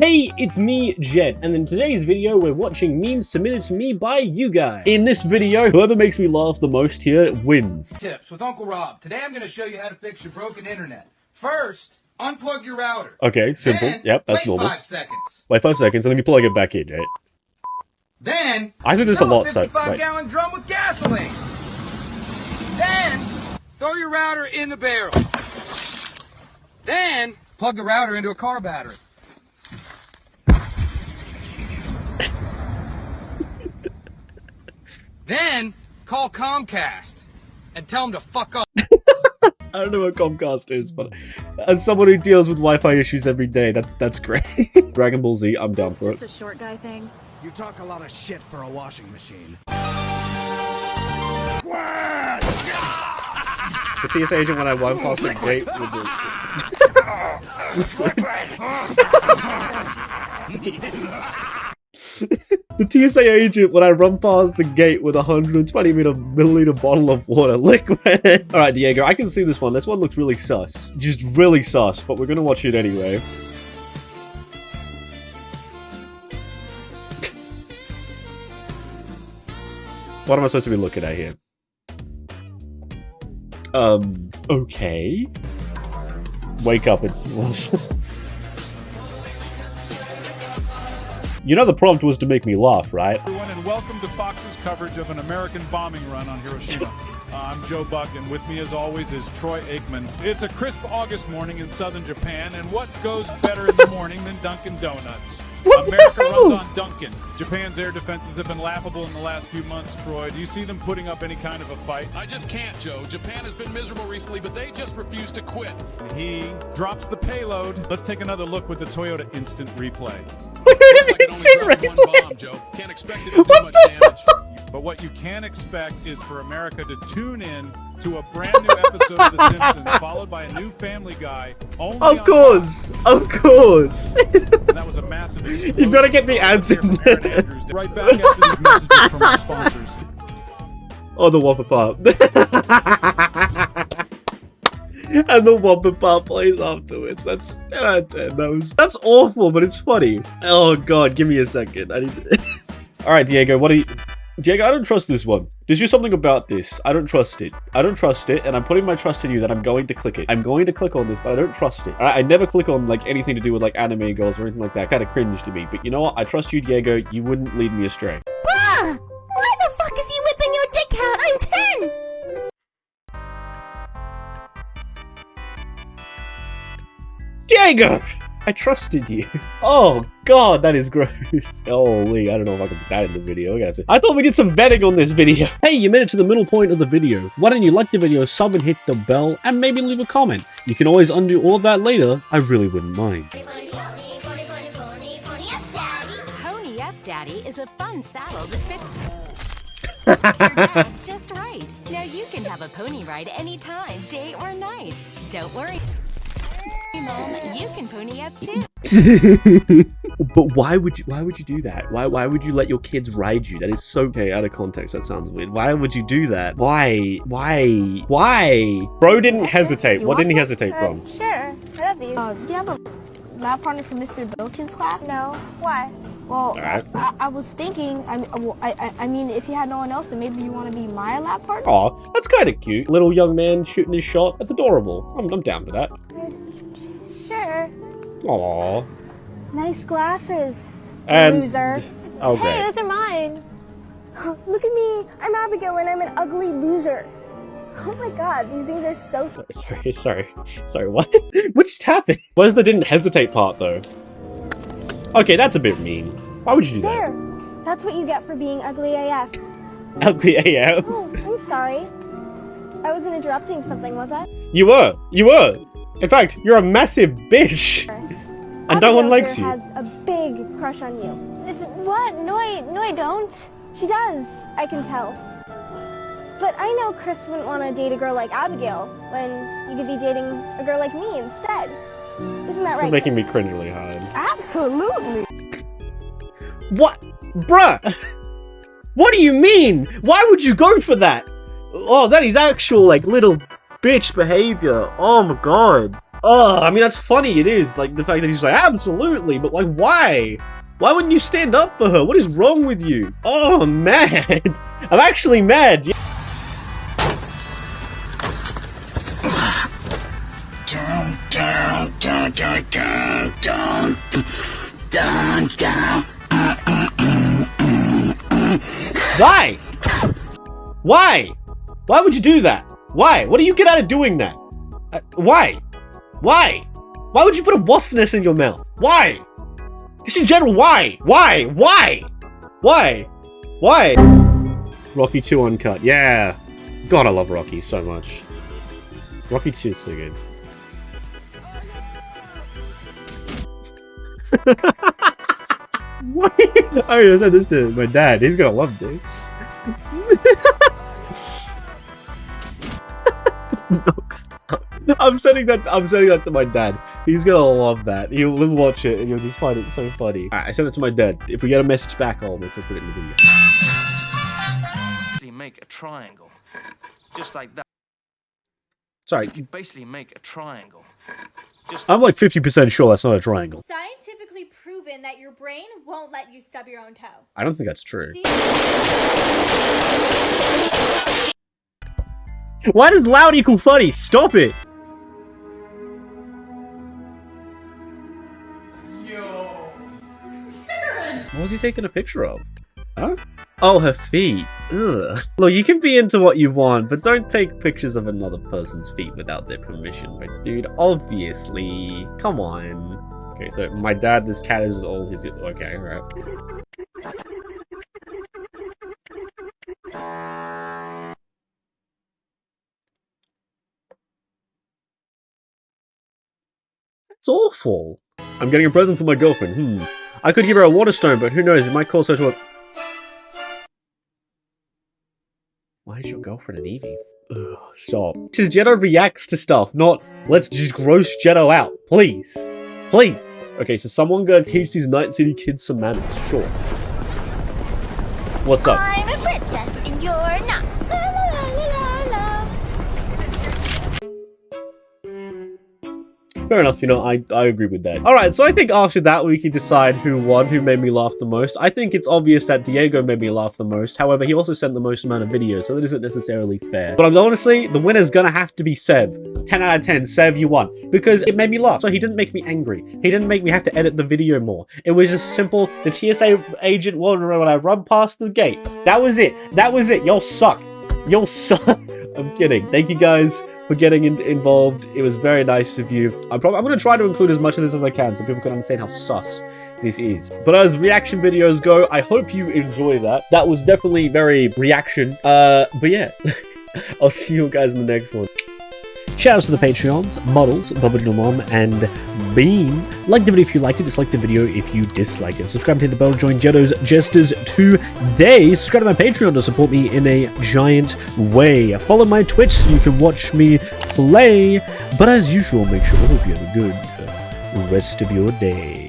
Hey, it's me, Jet, and in today's video, we're watching memes submitted to me by you guys. In this video, whoever makes me laugh the most here wins. Tips with Uncle Rob. Today I'm going to show you how to fix your broken internet. First, unplug your router. Okay, simple. Then, yep, that's wait normal. five seconds. Wait five seconds, and then you plug it back in, right? Then, I do this a lot, so- 55 wait. gallon drum with gasoline. Then, throw your router in the barrel. Then, plug the router into a car battery. Then, call Comcast and tell them to fuck off. I don't know what Comcast is, but as someone who deals with Wi-Fi issues every day, that's that's great. Dragon Ball Z, I'm down It's for just it. a short guy thing. You talk a lot of shit for a washing machine. The TSA agent when I went past the gate with the... the TSA agent when I run past the gate with a 120 meter milliliter bottle of water liquid. All right, Diego, I can see this one. This one looks really sus. Just really sus, but we're gonna watch it anyway. what am I supposed to be looking at here? Um, okay. Wake up, it's... you know the prompt was to make me laugh, right? everyone, and welcome to Fox's coverage of an American bombing run on Hiroshima. Uh, I'm Joe Buck, and with me, as always, is Troy Aikman. It's a crisp August morning in southern Japan, and what goes better in the morning than Dunkin' Donuts? America runs on Dunkin'. Japan's air defenses have been laughable in the last few months, Troy. Do you see them putting up any kind of a fight? I just can't, Joe. Japan has been miserable recently, but they just refuse to quit. He drops the payload. Let's take another look with the Toyota Instant Replay. Looks like it only one bomb, Joe. Can't expect it to do much damage. But what you can expect is for America to tune in to a brand new episode of The Simpsons, followed by a new Family Guy. Only Of course! Of course! And that was a massive explosion. You've gotta get the ads in there. Andrews. Right back after these messages from our sponsors. oh, the Whopper Pop. and the Whopper Pop plays afterwards. That's 10 out of 10. That was, that's awful, but it's funny. Oh god, give me a second. I need to... Alright, Diego, what are you... Diego, I don't trust this one. There's just something about this. I don't trust it. I don't trust it, and I'm putting my trust in you that I'm going to click it. I'm going to click on this, but I don't trust it. I never click on, like, anything to do with, like, anime girls or anything like that. Kind of cringe to me. But you know what? I trust you, Diego. You wouldn't lead me astray. Bruh! Why the fuck is he whipping your dick out? I'm 10! Diego! I trusted you. Oh god, that is gross. Holy, I don't know if I can put that in the video. I got to. I thought we did some vetting on this video. Hey, you made it to the middle point of the video. Why don't you like the video, sub and hit the bell, and maybe leave a comment. You can always undo all of that later. I really wouldn't mind. Pony Up Daddy is a fun saddle that fits your dad just right. Now you can have a pony ride anytime, day or night. Don't worry. Mom, you can pony up too. but why would you why would you do that? Why why would you let your kids ride you? That is so okay, out of context, that sounds weird. Why would you do that? Why? Why? Why? Bro didn't hesitate. What didn't he hesitate Uh, from? Sure, I love these. Uh, do you have a lab partner for Mr. Bilkins class? No. Why? Well, Alright. I, I was thinking. I, mean, well, I, I, I mean, if you had no one else, then maybe you want to be my lab partner. Aw, that's kind of cute. Little young man shooting his shot. That's adorable. I'm, I'm down for that. Sure. Aw. Nice glasses. And loser. oh Hey, those are mine. Look at me. I'm Abigail, and I'm an ugly loser. Oh my god, these things are so. Sorry, sorry, sorry. What? what just happened? Where's the didn't hesitate part though? Okay, that's a bit mean. Why would you do that? There. That's what you get for being ugly AF. Ugly AF. Oh, I'm sorry. I wasn't interrupting something, was I? You were. You were. In fact, you're a massive bitch. And no one likes here you. has a big crush on you. What? No, I, no, I don't. She does. I can tell. But I know Chris wouldn't want to date a girl like Abigail when you could be dating a girl like me instead. Isn't that This is right? making me cringe really hard. Absolutely. What? Bruh! What do you mean? Why would you go for that? Oh, that is actual, like, little bitch behavior. Oh my god. Oh, I mean, that's funny. It is. Like, the fact that he's like, absolutely. But, like, why? Why wouldn't you stand up for her? What is wrong with you? Oh, I'm mad. I'm actually mad. Yeah. Why? Why? Why would you do that? Why? What do you get out of doing that? Uh, why? Why? Why would you put a wasp nest in your mouth? Why? Just in general, why? Why? Why? Why? Why? Rocky 2 Uncut. Yeah. God, I love Rocky so much. Rocky 2 is so good. Why? Oh, I said this to my dad. He's gonna love this. I'm sending that. I'm sending that to my dad. He's gonna love that. He'll watch it and he'll just find it so funny. Alright, I sent it to my dad. If we get a message back, I'll make sure to put it in the video. Basically, make a triangle, just like that. Sorry, You basically make a triangle. Just I'm like 50% sure that's not a triangle. Scientifically proven that your brain won't let you stub your own toe. I don't think that's true. See? Why does loud equal funny? Stop it! He taking a picture of? Huh? Oh, her feet. Ugh. Look, you can be into what you want, but don't take pictures of another person's feet without their permission. But dude, obviously. Come on. Okay, so my dad, this cat is all his... Okay, alright. It's awful. I'm getting a present for my girlfriend. Hmm. I could give her a water stone, but who knows? It might cause her to a... Why is your girlfriend an Eevee? Ugh, stop. This is Jetto reacts to stuff, not let's just gross Jetto out. Please. Please. Okay, so someone gonna teach these Night City kids some manners. Sure. What's up? I'm a princess and you're not. Fair enough, you know, I, I agree with that. Alright, so I think after that we can decide who won, who made me laugh the most. I think it's obvious that Diego made me laugh the most. However, he also sent the most amount of videos, so that isn't necessarily fair. But I'm honestly, the winner's gonna have to be Sev. 10 out of 10, Sev, you won. Because it made me laugh. So he didn't make me angry. He didn't make me have to edit the video more. It was just simple. The TSA agent wanted when I run past the gate. That was it. That was it. Y'all suck. Y'all suck. I'm kidding. Thank you guys for getting in involved. It was very nice of you. I'm I'm gonna try to include as much of this as I can so people can understand how sus this is. But as reaction videos go, I hope you enjoy that. That was definitely very reaction. Uh, but yeah, I'll see you guys in the next one. Shoutouts to the Patreons, Models, Bubba Mom, and Beam. Like the video if you liked it, dislike the video if you disliked it. Subscribe to hit the bell, to join Jetto's Jesters today. Subscribe to my Patreon to support me in a giant way. Follow my Twitch so you can watch me play. But as usual, make sure all of you have a good uh, rest of your day.